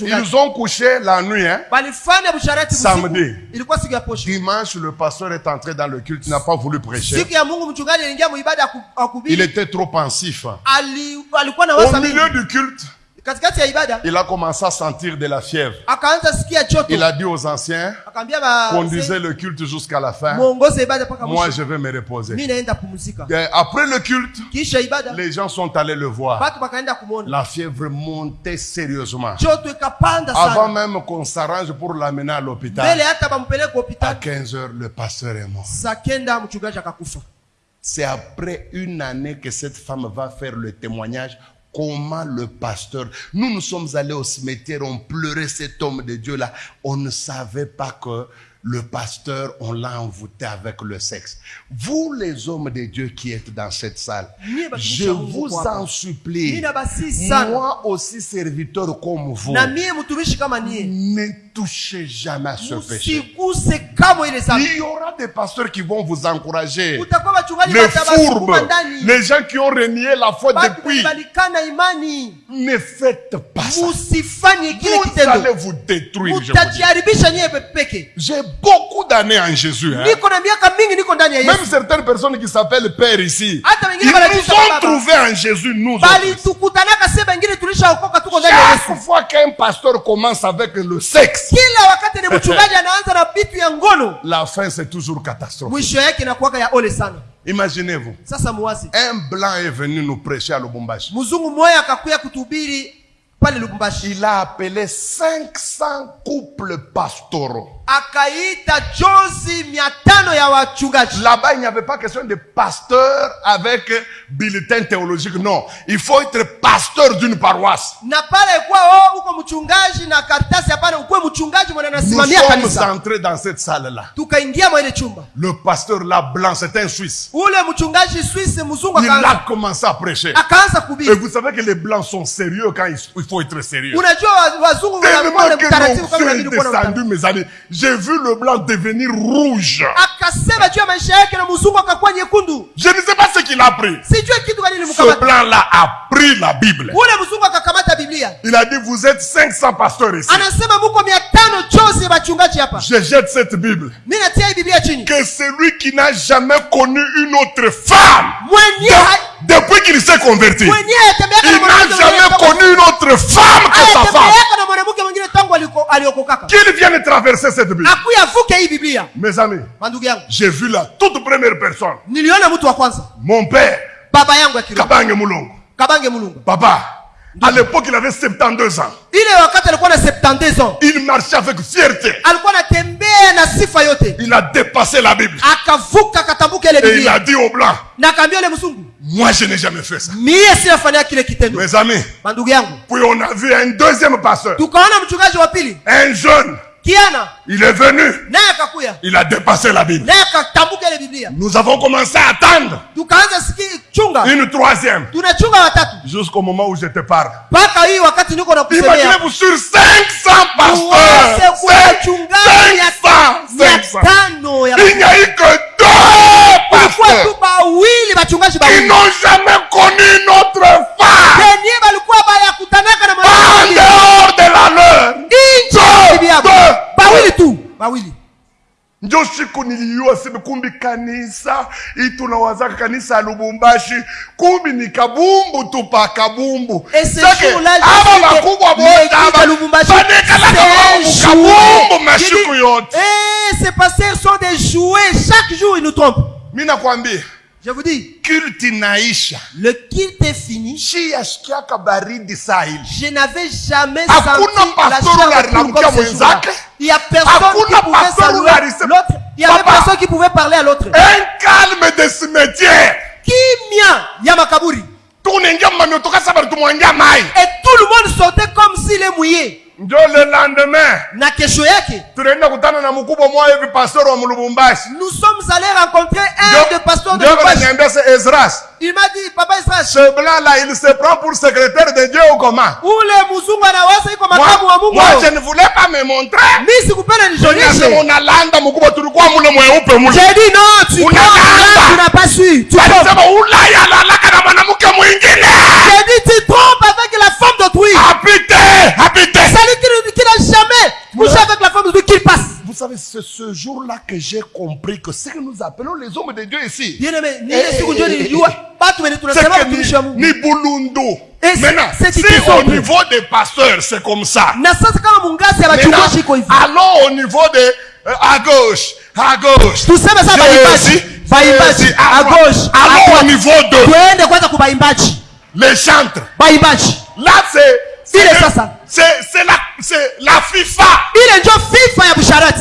Ils ont couché la nuit. Hein. busharati Samedi. Dimanche, le pasteur est entré dans le culte, il n'a pas voulu prêcher. Il était trop pensif. Na Au milieu du culte, il a commencé à sentir de la fièvre. Il a dit aux anciens, conduisez le culte jusqu'à la fin. Moi, je vais me reposer. Après le culte, les gens sont allés le voir. La fièvre montait sérieusement. Avant même qu'on s'arrange pour l'amener à l'hôpital, à hospitali 15 heures, le pasteur est mort. C'est après une année que cette femme va faire le témoignage. Comment le pasteur, nous nous sommes allés au cimetière, on pleurait cet homme de Dieu-là. On ne savait pas que le pasteur, on l'a envoûté avec le sexe. Vous, les hommes de Dieu qui êtes dans cette salle, je vous en supplie, moi aussi serviteur comme vous, ne touchez jamais à ce péché. Il y aura des pasteurs qui vont vous encourager. Les fourbes, les gens qui ont renié la foi depuis, ne faites pas ça. Vous allez vous détruire. J'ai beaucoup d'années en Jésus. hein. Même certaines personnes qui s'appellent Père ici, ils nous ont trouvés en Jésus, nous autres. Chaque fois qu'un pasteur commence avec le sexe, la fin c'est toujours sana. Imaginez-vous, un blanc est venu nous prêcher à lubumbashi. Il a appelé 500 couples pastoraux. Akaita jozi mia tano ya wachungaji Là-bas, il n'y avait pas question de pasteur avec bulletin théologique. Non, il faut être pasteur d'une paroisse. na pale kuwa uko mchungaji na karatasi hapana ukuwe mchungaji mwenye Nous sommes kanisa entrés dans cette salle-là. tukaingia mwa ile chumba Le pasteur là, blanc, c'est un Suisse. ule mchungaji swisi mzungu Il a commencé à prêcher. akaanza Et vous savez que les blancs sont sérieux quand il il faut être sérieux. unajua wa- wazungu wanakuwa Tellement na que mtaratibu kama l'onction est inabidi kuwa na descendu, mes amis. J'ai vu le blanc devenir rouge. Je ne sais pas ce qu'il a pris. Ce blanc-là a pris la Bible. Il a dit, vous êtes 500 pasteurs ici. Je jette cette Bible. Que celui qui n'a jamais connu une autre femme, de- depuis qu'il s'est converti, il n'a jamais connu une autre femme que sa femme. Qu'il vienne traverser cette Bible. Mes amis, j'ai vu la toute première personne, mon père, Kabange Moulongo. kabange mulungu. Papa, à l'époque, il avait 72 ans. ile wakati alikuwa na 72 ans Il marchait avec fierté. Il a dépassé la Bible. Et il a dit ile mzungu moi je n'ai jamais fait ça. Mes amis, puis on a vu un deuxième pasteur, un jeune. Il est venu, il a dépassé la Bible. Nous avons commencé à attendre une troisième. Jusqu'au moment où je te parle. Imaginez-vous sur 500 uweze pasteurs, kuwa wachungaji mia 500, mia 500. tano ya Il n'y a eu que deux pasteurs. bawili n'ont jamais connu une autre femme en dehors de la leur. Deux. Njo siku niliyua seme kumbi kanisa itunawazaka kanisa ya lubumbashi. Kumbi ni kabumbu tu pa kabumbu. Aba bakubwa masiku yote. Eh, pasteurs sont des jouets. Chaque jour, ils nous trompent. mi nakwambia Je vous dis, naisha le kilt est fini. Je n'avais jamais senti la. Il y a personne qui pouvait saluer l'autre. Il y avait personne qui pouvait parler à l'autre. un calme de cimetière Kimia ya makaburi. tunaingia mamiotoka sabari tumwangia mai Et tout le monde sortait comme njo le lendemain Na kesho yake, tunaenda kutana na mkubwa mmoja hivi pastor wa mulubumbashi nous sommes allés rencontrer un des pasteurs de Lubumbashi. Ezras Il m'a dit, Papa ce blanc là il se prend pour secrétaire de Dieu ou comment ule mzungu anawaza iko moi, makamu wa Mungu. moi je ne voulais pas me montrer Mi sikupenda Nasema nijonishe. unalanda mkubwa tulikuwa mule mweupe mule J'ai dit non, tu prends, n'as pas su. Tu trompes. alisema ulaya alalaka na mwanamke mwingine savez, c'est ce jour-là que j'ai compris que ce que nous appelons les hommes de Dieu ici, Eh, eh, eh, c'est que ni, ni Maintenant, si au niveau des pasteurs, c'est comme ça. Maintenant, allons au niveau de euh, à gauche, à gauche. Jésus, Jésus, à droite. gauche, à Allons au niveau de baimbaji. les chantres. Là, c'est c'est la c'est la FIFA. Ile ndio FIFA ya busharati.